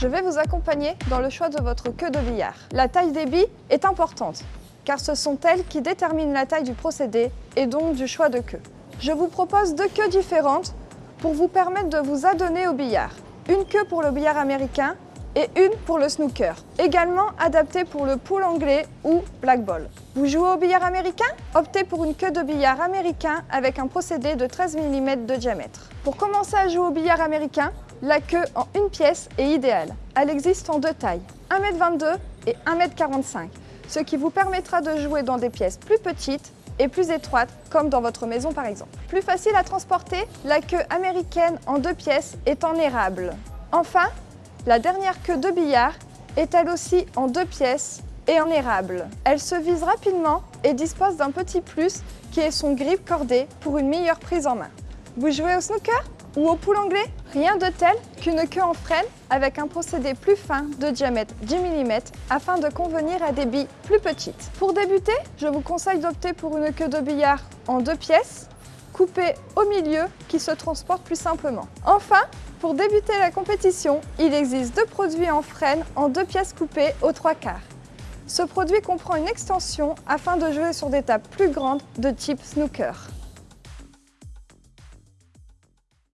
je vais vous accompagner dans le choix de votre queue de billard. La taille des billes est importante, car ce sont elles qui déterminent la taille du procédé et donc du choix de queue. Je vous propose deux queues différentes pour vous permettre de vous adonner au billard. Une queue pour le billard américain et une pour le snooker, également adaptée pour le pool anglais ou black ball. Vous jouez au billard américain? Optez pour une queue de billard américain avec un procédé de 13 mm de diamètre. Pour commencer à jouer au billard américain, la queue en une pièce est idéale. Elle existe en deux tailles, 1m22 et 1m45, ce qui vous permettra de jouer dans des pièces plus petites et plus étroites, comme dans votre maison par exemple. Plus facile à transporter, la queue américaine en deux pièces est en érable. Enfin, la dernière queue de billard est elle aussi en deux pièces et en érable. Elle se vise rapidement et dispose d'un petit plus qui est son grip cordé pour une meilleure prise en main. Vous jouez au snooker ou au pool anglais? Rien de tel qu'une queue en frêne avec un procédé plus fin de diamètre 10 mm afin de convenir à des billes plus petites. Pour débuter, je vous conseille d'opter pour une queue de billard en deux pièces, coupée au milieu qui se transporte plus simplement. Enfin, pour débuter la compétition, il existe deux produits en frêne en deux pièces coupées aux trois quarts. Ce produit comprend une extension afin de jouer sur des tables plus grandes de type snooker.